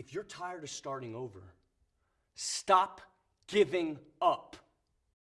If you're tired of starting over, stop giving up.